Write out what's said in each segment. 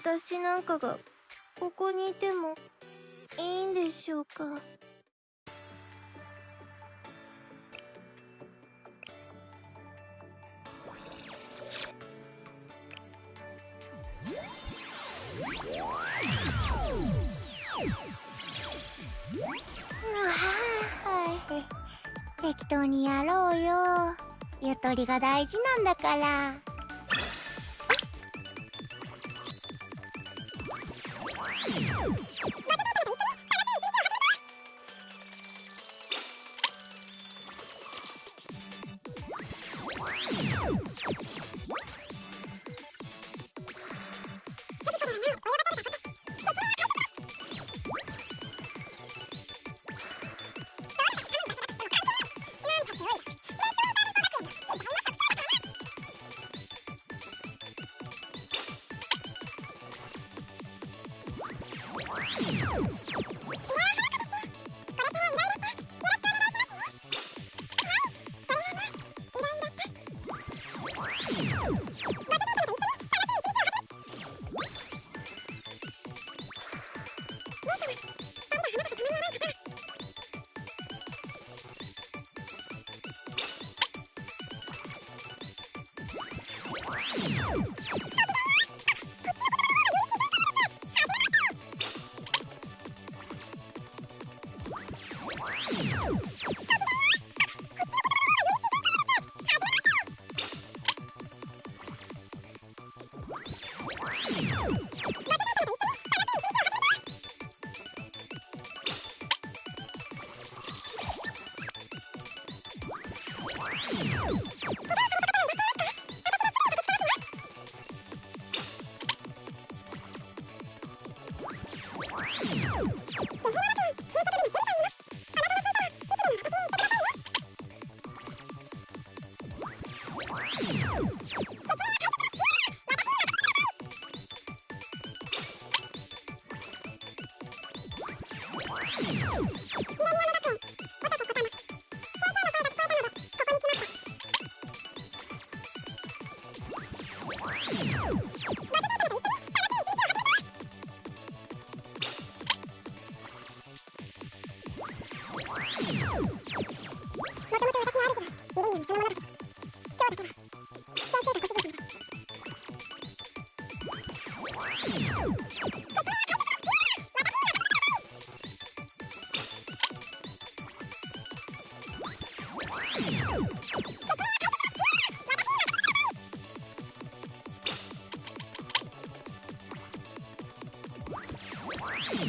私なんかがここにいてもいいんでしょうか？適当にやろうよ。ゆとりが大事なんだから。you you あ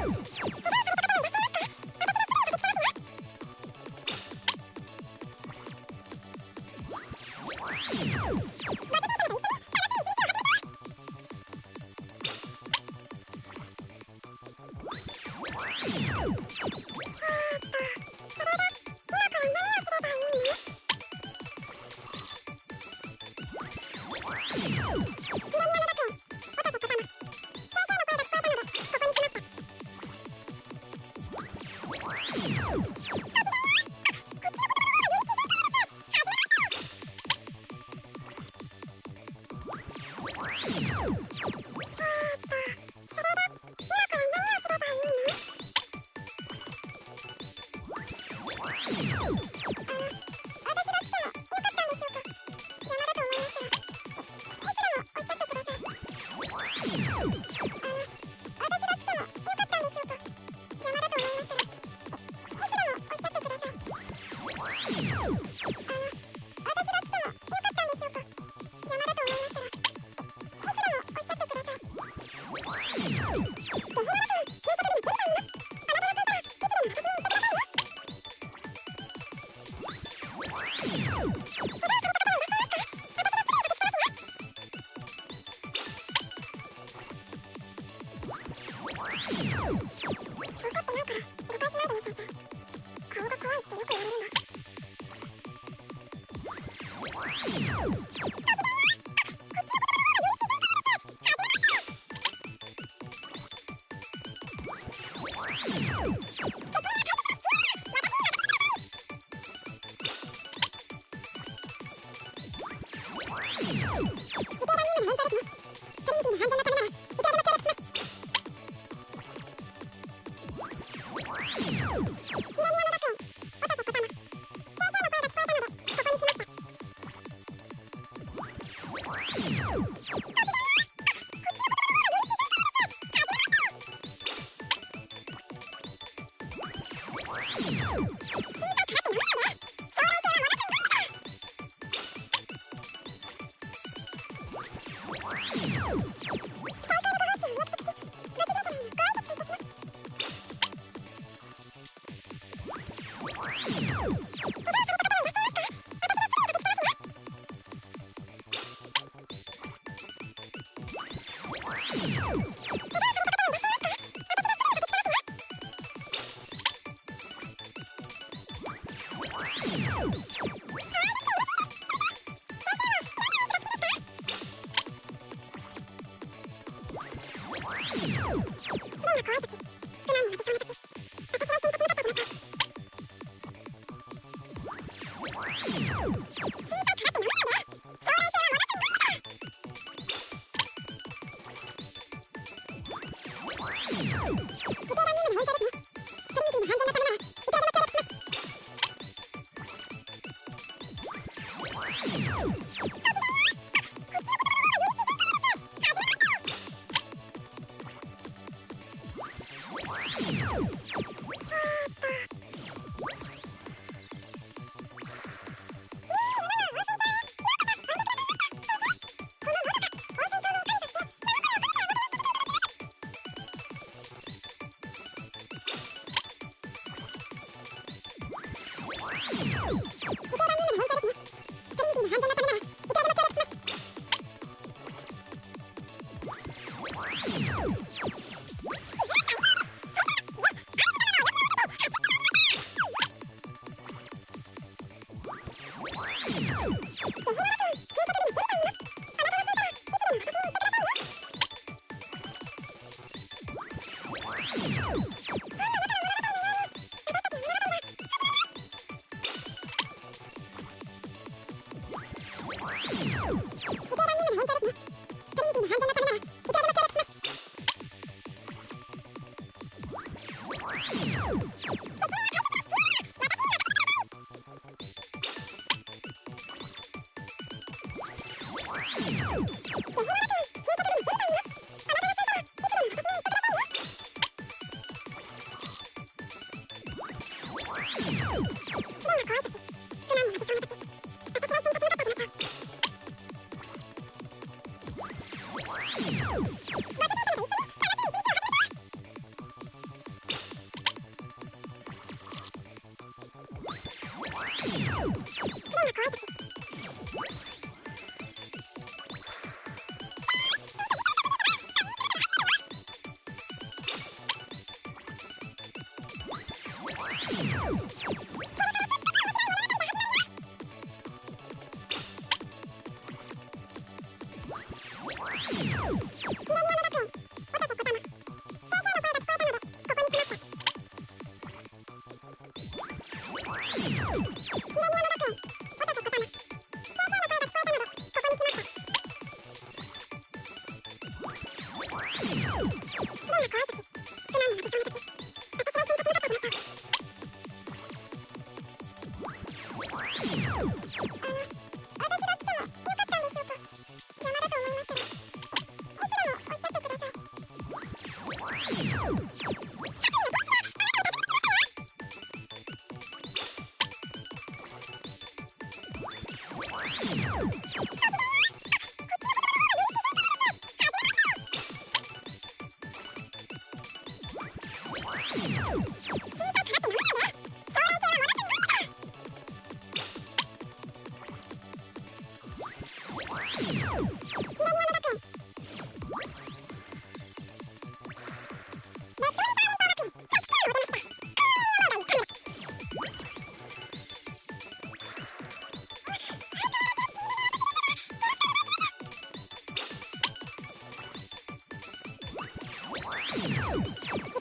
Ah! you こ 私 を